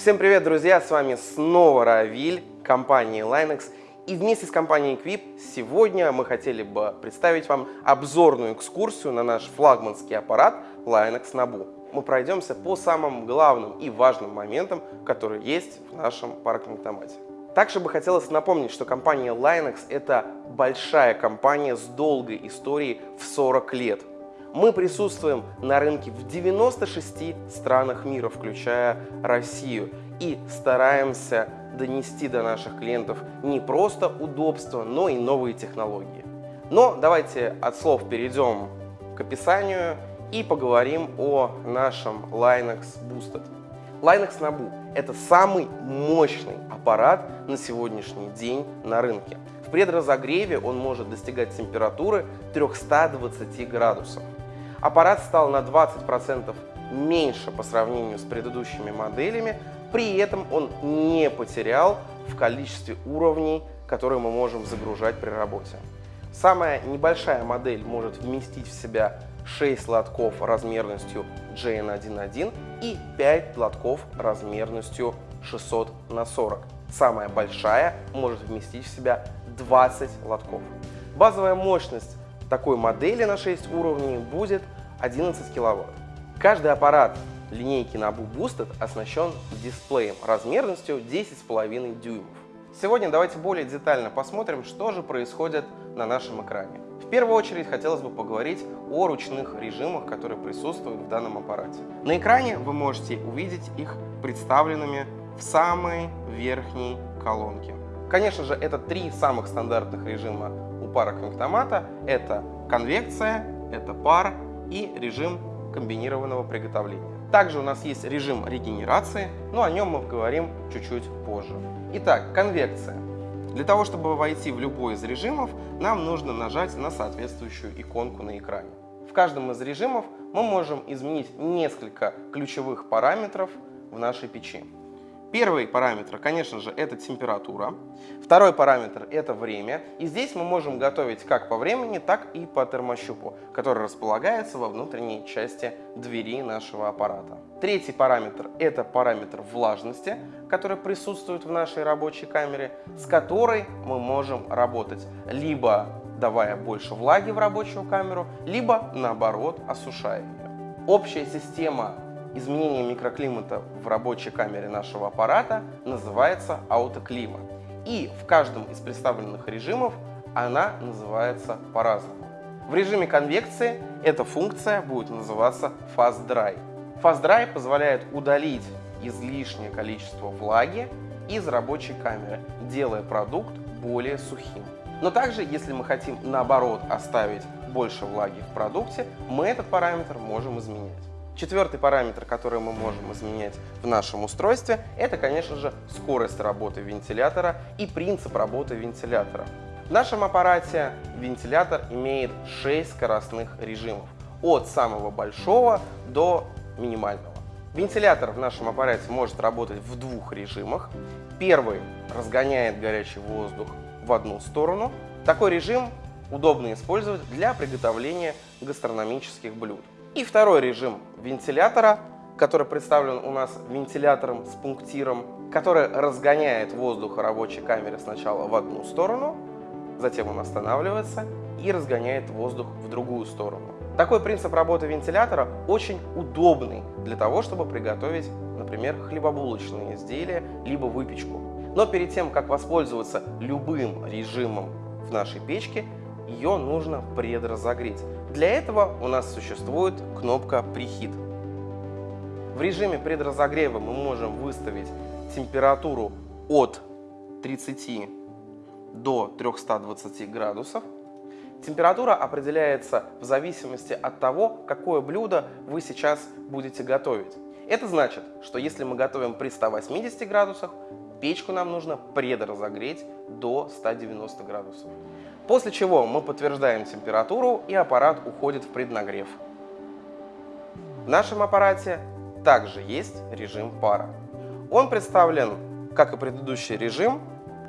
Всем привет, друзья! С вами снова Равиль, компания Linux. И вместе с компанией Equip сегодня мы хотели бы представить вам обзорную экскурсию на наш флагманский аппарат Linux Nabu. Мы пройдемся по самым главным и важным моментам, которые есть в нашем паркинг-автомате. Также бы хотелось напомнить, что компания Linux это большая компания с долгой историей в 40 лет. Мы присутствуем на рынке в 96 странах мира, включая Россию, и стараемся донести до наших клиентов не просто удобство, но и новые технологии. Но давайте от слов перейдем к описанию и поговорим о нашем Linux Boosted. Linux Nabu – это самый мощный аппарат на сегодняшний день на рынке. В предразогреве он может достигать температуры 320 градусов. Аппарат стал на 20% меньше по сравнению с предыдущими моделями, при этом он не потерял в количестве уровней, которые мы можем загружать при работе. Самая небольшая модель может вместить в себя 6 лотков размерностью JN11 и 5 лотков размерностью 600 на 40. Самая большая может вместить в себя 20 лотков. Базовая мощность такой модели на 6 уровней будет 11 кВт. Каждый аппарат линейки Nabu Boosted оснащен дисплеем размерностью 10,5 дюймов. Сегодня давайте более детально посмотрим, что же происходит на нашем экране. В первую очередь хотелось бы поговорить о ручных режимах, которые присутствуют в данном аппарате. На экране вы можете увидеть их представленными в самой верхней колонке. Конечно же, это три самых стандартных режима у пара конвектомата. Это конвекция, это пар и режим комбинированного приготовления. Также у нас есть режим регенерации, но о нем мы поговорим чуть-чуть позже. Итак, конвекция. Для того, чтобы войти в любой из режимов, нам нужно нажать на соответствующую иконку на экране. В каждом из режимов мы можем изменить несколько ключевых параметров в нашей печи. Первый параметр, конечно же, это температура. Второй параметр – это время. И здесь мы можем готовить как по времени, так и по термощупу, который располагается во внутренней части двери нашего аппарата. Третий параметр – это параметр влажности, который присутствует в нашей рабочей камере, с которой мы можем работать либо давая больше влаги в рабочую камеру, либо наоборот осушая ее. Общая система изменение микроклимата в рабочей камере нашего аппарата называется аутоклимат. И в каждом из представленных режимов она называется по-разному. В режиме конвекции эта функция будет называться Fast Dry. Fast Dry позволяет удалить излишнее количество влаги из рабочей камеры, делая продукт более сухим. Но также, если мы хотим наоборот оставить больше влаги в продукте, мы этот параметр можем изменять. Четвертый параметр, который мы можем изменять в нашем устройстве, это, конечно же, скорость работы вентилятора и принцип работы вентилятора. В нашем аппарате вентилятор имеет 6 скоростных режимов, от самого большого до минимального. Вентилятор в нашем аппарате может работать в двух режимах. Первый разгоняет горячий воздух в одну сторону. Такой режим удобно использовать для приготовления гастрономических блюд. И второй режим вентилятора, который представлен у нас вентилятором с пунктиром, который разгоняет воздух в рабочей камере сначала в одну сторону, затем он останавливается и разгоняет воздух в другую сторону. Такой принцип работы вентилятора очень удобный для того, чтобы приготовить, например, хлебобулочные изделия, либо выпечку. Но перед тем, как воспользоваться любым режимом в нашей печке, ее нужно предразогреть. Для этого у нас существует кнопка Preheat. В режиме предразогрева мы можем выставить температуру от 30 до 320 градусов. Температура определяется в зависимости от того, какое блюдо вы сейчас будете готовить. Это значит, что если мы готовим при 180 градусах, печку нам нужно предразогреть до 190 градусов. После чего мы подтверждаем температуру и аппарат уходит в преднагрев. В нашем аппарате также есть режим пара. Он представлен, как и предыдущий режим,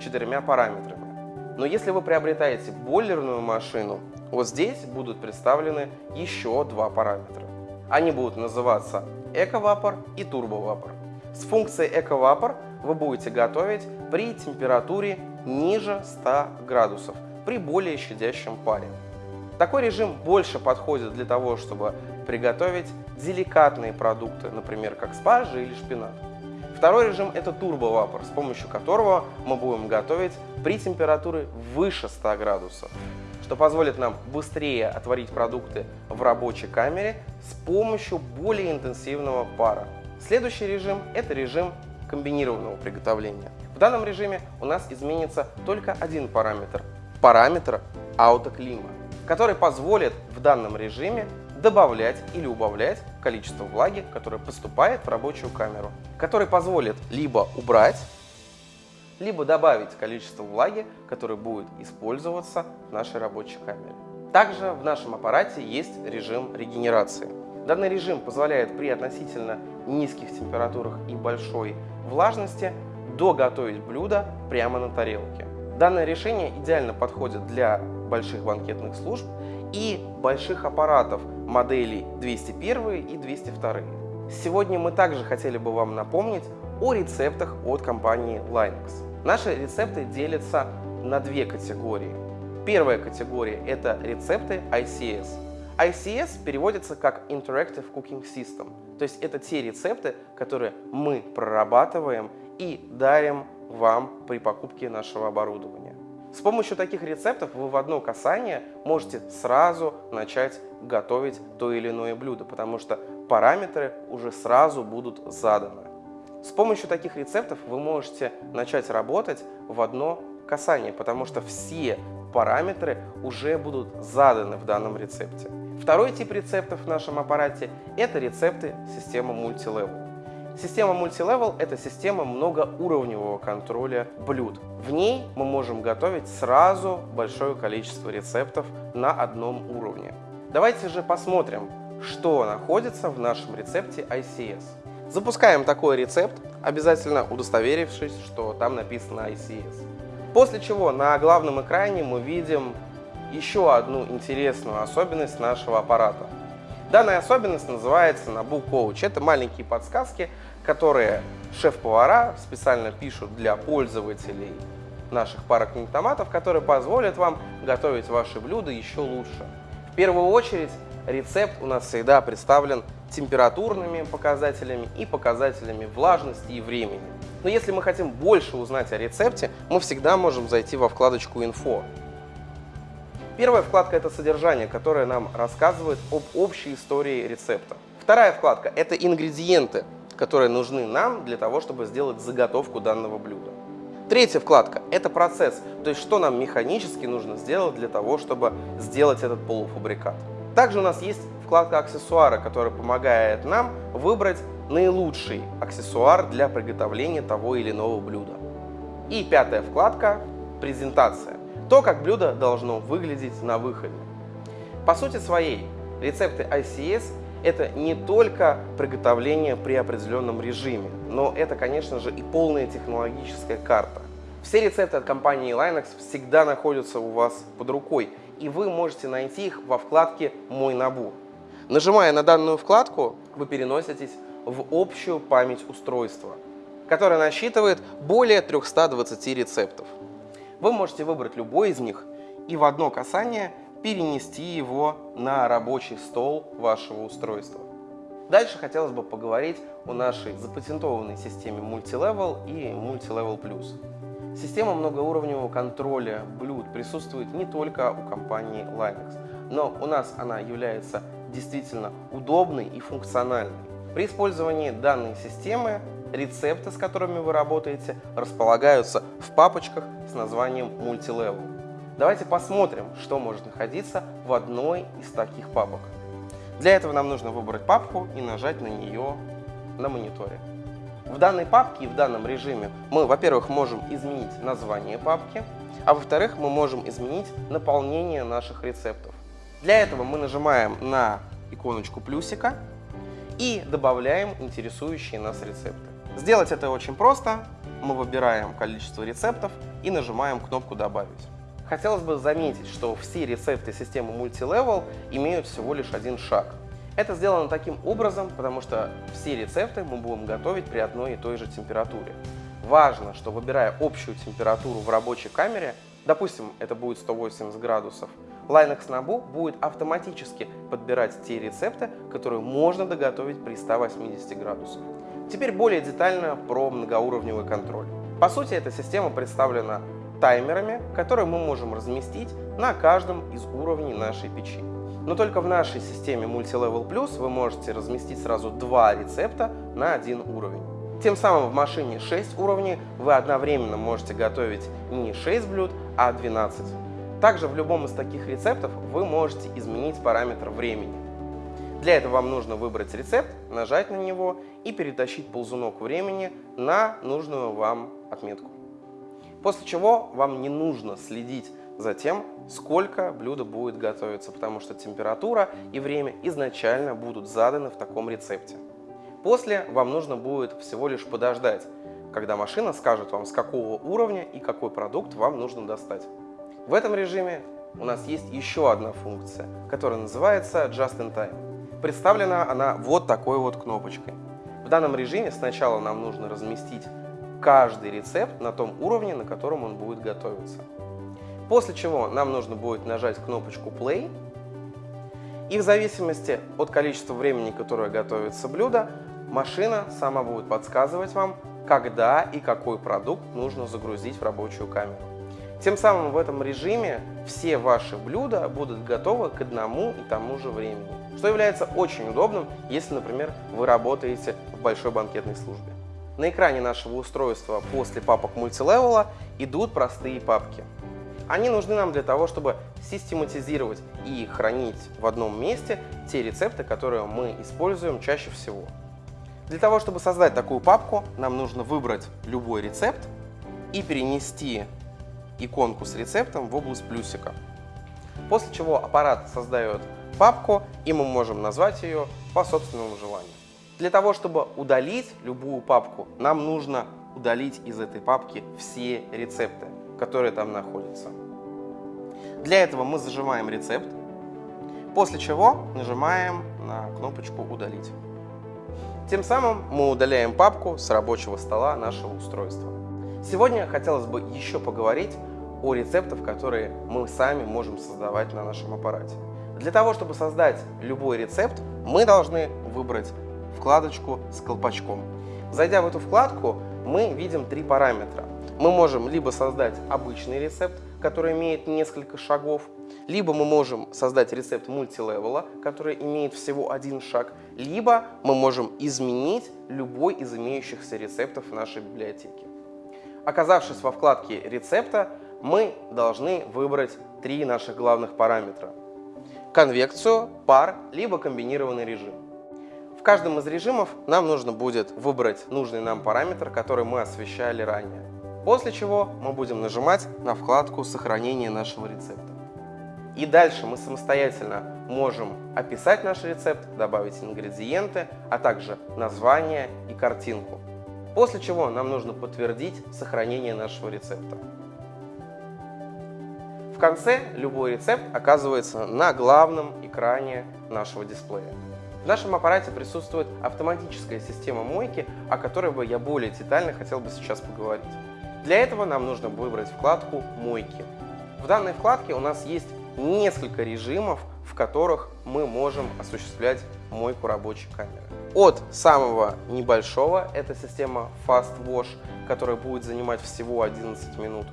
четырьмя параметрами. Но если вы приобретаете бойлерную машину, вот здесь будут представлены еще два параметра. Они будут называться эковапор и турбовапор. С функцией «Эковапор» вы будете готовить при температуре ниже 100 градусов, при более щадящем паре. Такой режим больше подходит для того, чтобы приготовить деликатные продукты, например, как спаржи или шпинат. Второй режим – это турбовапор, с помощью которого мы будем готовить при температуре выше 100 градусов, что позволит нам быстрее отварить продукты в рабочей камере с помощью более интенсивного пара. Следующий режим – это режим комбинированного приготовления. В данном режиме у нас изменится только один параметр – параметр аутоклима, который позволит в данном режиме добавлять или убавлять количество влаги, которое поступает в рабочую камеру, который позволит либо убрать, либо добавить количество влаги, которое будет использоваться в нашей рабочей камере. Также в нашем аппарате есть режим регенерации. Данный режим позволяет при относительно низких температурах и большой влажности доготовить блюдо прямо на тарелке. Данное решение идеально подходит для больших банкетных служб и больших аппаратов моделей 201 и 202. Сегодня мы также хотели бы вам напомнить о рецептах от компании Linux. Наши рецепты делятся на две категории. Первая категория – это рецепты ICS. ICS переводится как Interactive Cooking System, то есть это те рецепты, которые мы прорабатываем и дарим вам при покупке нашего оборудования. С помощью таких рецептов вы в одно касание можете сразу начать готовить то или иное блюдо, потому что параметры уже сразу будут заданы. С помощью таких рецептов вы можете начать работать в одно касание, потому что все параметры уже будут заданы в данном рецепте. Второй тип рецептов в нашем аппарате – это рецепты системы Multilevel. Система Multilevel – это система многоуровневого контроля блюд. В ней мы можем готовить сразу большое количество рецептов на одном уровне. Давайте же посмотрим, что находится в нашем рецепте ICS. Запускаем такой рецепт, обязательно удостоверившись, что там написано ICS. После чего на главном экране мы видим еще одну интересную особенность нашего аппарата. Данная особенность называется Nabu Coach. Это маленькие подсказки, которые шеф-повара специально пишут для пользователей наших парокнитоматов, которые позволят вам готовить ваши блюда еще лучше. В первую очередь рецепт у нас всегда представлен температурными показателями и показателями влажности и времени. Но если мы хотим больше узнать о рецепте, мы всегда можем зайти во вкладочку «Инфо». Первая вкладка – это содержание, которое нам рассказывает об общей истории рецепта. Вторая вкладка – это ингредиенты, которые нужны нам для того, чтобы сделать заготовку данного блюда. Третья вкладка – это процесс, то есть что нам механически нужно сделать для того, чтобы сделать этот полуфабрикат. Также у нас есть вкладка аксессуары, которая помогает нам выбрать наилучший аксессуар для приготовления того или иного блюда. И пятая вкладка – презентация. То, как блюдо должно выглядеть на выходе. По сути своей, рецепты ICS это не только приготовление при определенном режиме, но это, конечно же, и полная технологическая карта. Все рецепты от компании Linux всегда находятся у вас под рукой, и вы можете найти их во вкладке «Мой набор». Нажимая на данную вкладку, вы переноситесь в общую память устройства, которая насчитывает более 320 рецептов. Вы можете выбрать любой из них и в одно касание перенести его на рабочий стол вашего устройства. Дальше хотелось бы поговорить о нашей запатентованной системе Multilevel и Multilevel Plus. Система многоуровневого контроля блюд присутствует не только у компании Linux, но у нас она является действительно удобной и функциональной. При использовании данной системы рецепты, с которыми вы работаете, располагаются в папочках с названием Multilevel. Давайте посмотрим, что может находиться в одной из таких папок. Для этого нам нужно выбрать папку и нажать на нее на мониторе. В данной папке и в данном режиме мы, во-первых, можем изменить название папки, а во-вторых, мы можем изменить наполнение наших рецептов. Для этого мы нажимаем на иконочку плюсика и добавляем интересующие нас рецепты. Сделать это очень просто. Мы выбираем количество рецептов и нажимаем кнопку «Добавить». Хотелось бы заметить, что все рецепты системы Multilevel имеют всего лишь один шаг. Это сделано таким образом, потому что все рецепты мы будем готовить при одной и той же температуре. Важно, что выбирая общую температуру в рабочей камере, допустим, это будет 180 градусов, Linux Nabu будет автоматически подбирать те рецепты, которые можно доготовить при 180 градусах. Теперь более детально про многоуровневый контроль. По сути, эта система представлена таймерами, которые мы можем разместить на каждом из уровней нашей печи. Но только в нашей системе Multilevel Plus вы можете разместить сразу два рецепта на один уровень. Тем самым в машине 6 уровней вы одновременно можете готовить не 6 блюд, а 12. Также в любом из таких рецептов вы можете изменить параметр времени. Для этого вам нужно выбрать рецепт, нажать на него и перетащить ползунок времени на нужную вам отметку. После чего вам не нужно следить за тем, сколько блюдо будет готовиться, потому что температура и время изначально будут заданы в таком рецепте. После вам нужно будет всего лишь подождать, когда машина скажет вам, с какого уровня и какой продукт вам нужно достать. В этом режиме у нас есть еще одна функция, которая называется Just in Time. Представлена она вот такой вот кнопочкой. В данном режиме сначала нам нужно разместить каждый рецепт на том уровне, на котором он будет готовиться. После чего нам нужно будет нажать кнопочку Play, и в зависимости от количества времени, которое готовится блюдо, машина сама будет подсказывать вам, когда и какой продукт нужно загрузить в рабочую камеру. Тем самым в этом режиме все ваши блюда будут готовы к одному и тому же времени, что является очень удобным, если, например, вы работаете в большой банкетной службе. На экране нашего устройства после папок мультилевела идут простые папки. Они нужны нам для того, чтобы систематизировать и хранить в одном месте те рецепты, которые мы используем чаще всего. Для того, чтобы создать такую папку, нам нужно выбрать любой рецепт и перенести иконку с рецептом в область плюсика. После чего аппарат создает папку, и мы можем назвать ее по собственному желанию. Для того, чтобы удалить любую папку, нам нужно удалить из этой папки все рецепты, которые там находятся. Для этого мы зажимаем рецепт, после чего нажимаем на кнопочку «Удалить». Тем самым мы удаляем папку с рабочего стола нашего устройства. Сегодня хотелось бы еще поговорить о рецептах, которые мы сами можем создавать на нашем аппарате. Для того, чтобы создать любой рецепт, мы должны выбрать вкладочку с колпачком. Зайдя в эту вкладку, мы видим три параметра. Мы можем либо создать обычный рецепт, который имеет несколько шагов, либо мы можем создать рецепт мультилевела, который имеет всего один шаг, либо мы можем изменить любой из имеющихся рецептов в нашей библиотеке. Оказавшись во вкладке рецепта, мы должны выбрать три наших главных параметра. Конвекцию, пар, либо комбинированный режим. В каждом из режимов нам нужно будет выбрать нужный нам параметр, который мы освещали ранее. После чего мы будем нажимать на вкладку сохранения нашего рецепта. И дальше мы самостоятельно можем описать наш рецепт, добавить ингредиенты, а также название и картинку. После чего нам нужно подтвердить сохранение нашего рецепта. Конце любой рецепт оказывается на главном экране нашего дисплея. В нашем аппарате присутствует автоматическая система мойки, о которой бы я более детально хотел бы сейчас поговорить. Для этого нам нужно выбрать вкладку «Мойки». В данной вкладке у нас есть несколько режимов, в которых мы можем осуществлять мойку рабочей камеры. От самого небольшого, это система Fast Wash, которая будет занимать всего 11 минут,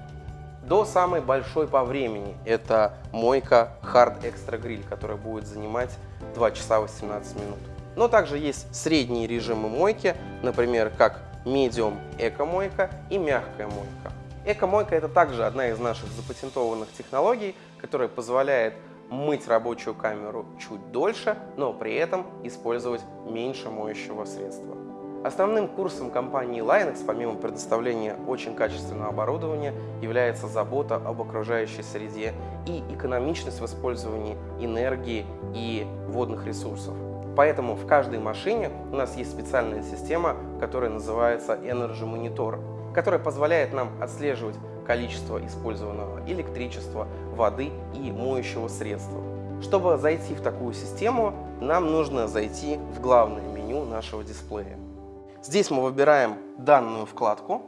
до самой большой по времени. Это мойка Hard Extra Grill, которая будет занимать 2 часа 18 минут. Но также есть средние режимы мойки, например, как Medium эко-мойка и мягкая мойка. Эко-мойка это также одна из наших запатентованных технологий, которая позволяет мыть рабочую камеру чуть дольше, но при этом использовать меньше моющего средства. Основным курсом компании Linux, помимо предоставления очень качественного оборудования, является забота об окружающей среде и экономичность в использовании энергии и водных ресурсов. Поэтому в каждой машине у нас есть специальная система, которая называется Energy Monitor, которая позволяет нам отслеживать количество использованного электричества, воды и моющего средства. Чтобы зайти в такую систему, нам нужно зайти в главное меню нашего дисплея. Здесь мы выбираем данную вкладку.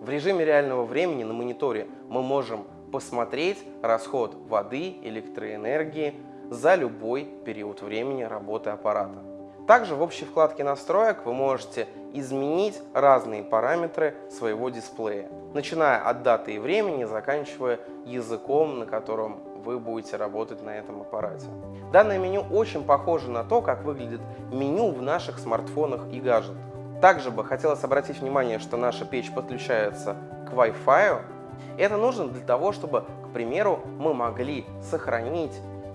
В режиме реального времени на мониторе мы можем посмотреть расход воды, электроэнергии за любой период времени работы аппарата. Также в общей вкладке настроек вы можете изменить разные параметры своего дисплея, начиная от даты и времени, заканчивая языком, на котором вы будете работать на этом аппарате. Данное меню очень похоже на то, как выглядит меню в наших смартфонах и гаджетах. Также бы хотелось обратить внимание, что наша печь подключается к Wi-Fi. Это нужно для того, чтобы, к примеру, мы могли сохранить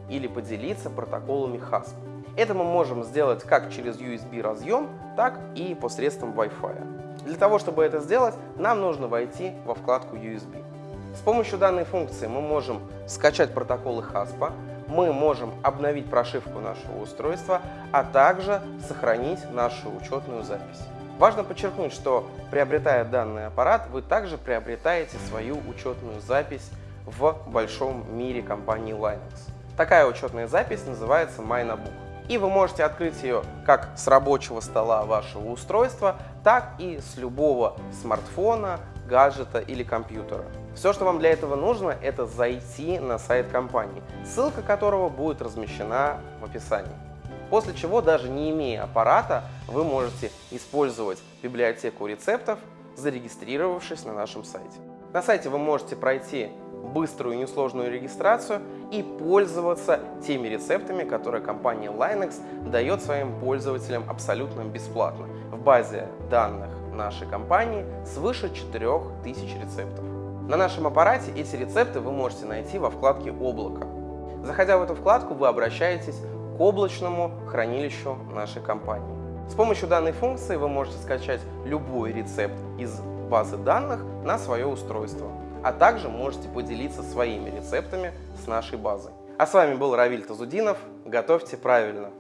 или поделиться протоколами HASP. Это мы можем сделать как через USB разъем, так и посредством Wi-Fi. Для того, чтобы это сделать, нам нужно войти во вкладку USB. С помощью данной функции мы можем скачать протоколы HASP, мы можем обновить прошивку нашего устройства, а также сохранить нашу учетную запись. Важно подчеркнуть, что приобретая данный аппарат, вы также приобретаете свою учетную запись в большом мире компании Linux. Такая учетная запись называется MyNabook. И вы можете открыть ее как с рабочего стола вашего устройства, так и с любого смартфона, гаджета или компьютера. Все, что вам для этого нужно, это зайти на сайт компании, ссылка которого будет размещена в описании. После чего, даже не имея аппарата, вы можете использовать библиотеку рецептов, зарегистрировавшись на нашем сайте. На сайте вы можете пройти быструю и несложную регистрацию и пользоваться теми рецептами, которые компания Linux дает своим пользователям абсолютно бесплатно. В базе данных нашей компании свыше 4000 рецептов. На нашем аппарате эти рецепты вы можете найти во вкладке «Облако». Заходя в эту вкладку, вы обращаетесь к облачному хранилищу нашей компании. С помощью данной функции вы можете скачать любой рецепт из базы данных на свое устройство, а также можете поделиться своими рецептами с нашей базой. А с вами был Равиль Тазудинов. Готовьте правильно!